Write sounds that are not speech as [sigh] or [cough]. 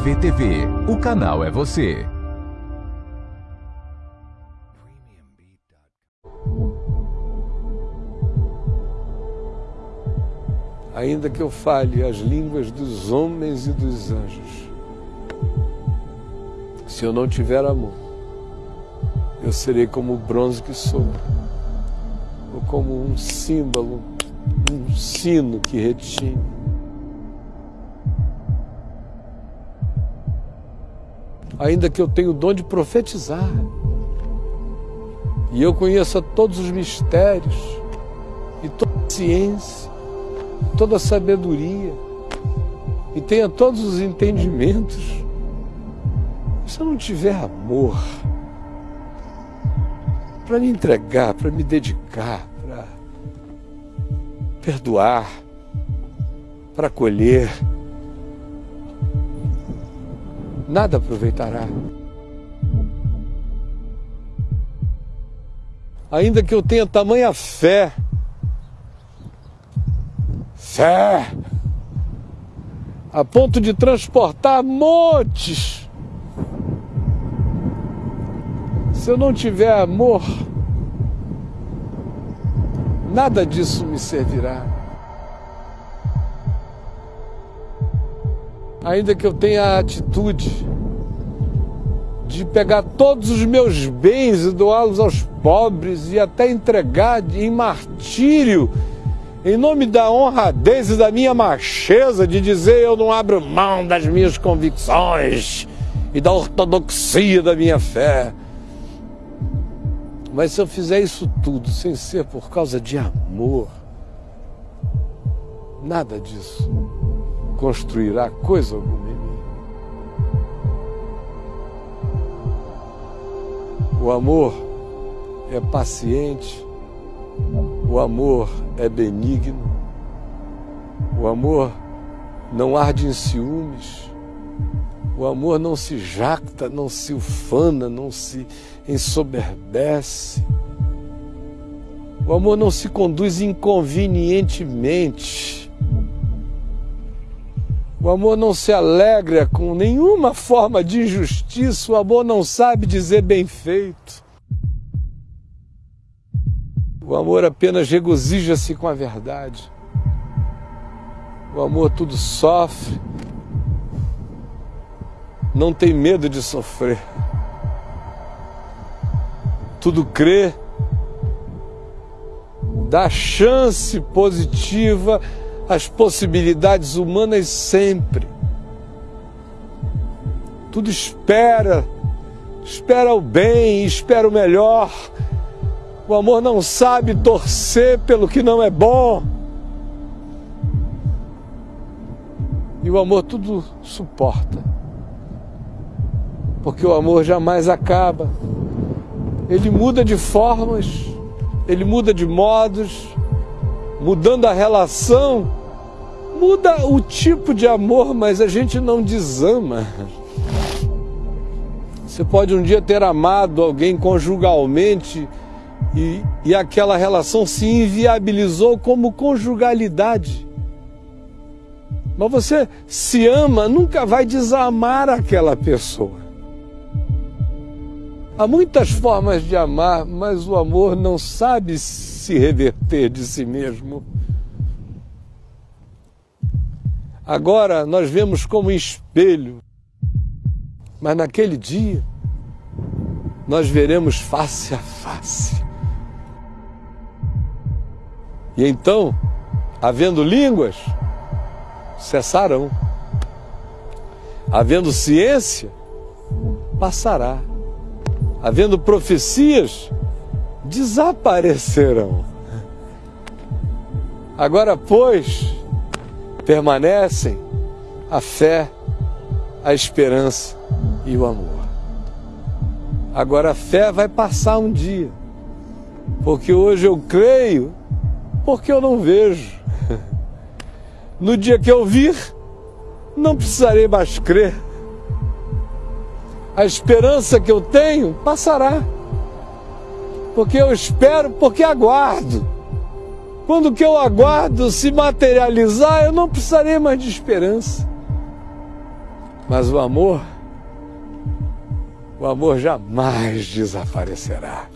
RVTV. O canal é você. Ainda que eu fale as línguas dos homens e dos anjos, se eu não tiver amor, eu serei como o bronze que sou, ou como um símbolo, um sino que retine. Ainda que eu tenha o dom de profetizar, e eu conheça todos os mistérios e toda a ciência, toda a sabedoria, e tenha todos os entendimentos, se eu não tiver amor para me entregar, para me dedicar, para perdoar, para acolher, nada aproveitará. Ainda que eu tenha tamanha fé, fé, a ponto de transportar montes, se eu não tiver amor, nada disso me servirá. Ainda que eu tenha a atitude de pegar todos os meus bens e doá-los aos pobres e até entregar em martírio, em nome da honradez e da minha macheza, de dizer eu não abro mão das minhas convicções e da ortodoxia da minha fé. Mas se eu fizer isso tudo sem ser por causa de amor, nada disso construirá coisa alguma em mim. O amor é paciente, o amor é benigno, o amor não arde em ciúmes, o amor não se jacta, não se ufana, não se ensoberbece. O amor não se conduz inconvenientemente. O amor não se alegra com nenhuma forma de injustiça. O amor não sabe dizer bem feito. O amor apenas regozija-se com a verdade. O amor tudo sofre, não tem medo de sofrer. Tudo crê, dá chance positiva às possibilidades humanas sempre. Tudo espera, espera o bem, espera o melhor. O amor não sabe torcer pelo que não é bom. E o amor tudo suporta porque o amor jamais acaba. Ele muda de formas, ele muda de modos, mudando a relação, muda o tipo de amor, mas a gente não desama. Você pode um dia ter amado alguém conjugalmente e, e aquela relação se inviabilizou como conjugalidade. Mas você se ama, nunca vai desamar aquela pessoa. Há muitas formas de amar, mas o amor não sabe se reverter de si mesmo. Agora nós vemos como espelho, mas naquele dia nós veremos face a face. E então, havendo línguas, cessarão. Havendo ciência, passará havendo profecias, desaparecerão. Agora, pois, permanecem a fé, a esperança e o amor. Agora a fé vai passar um dia, porque hoje eu creio, porque eu não vejo. [laughs] No dia que eu vir, não precisarei mais crer a esperança que eu tenho passará. Porque eu espero, porque aguardo. Quando o que eu aguardo se materializar, eu não precisarei mais de esperança. Mas o amor, o amor jamais desaparecerá.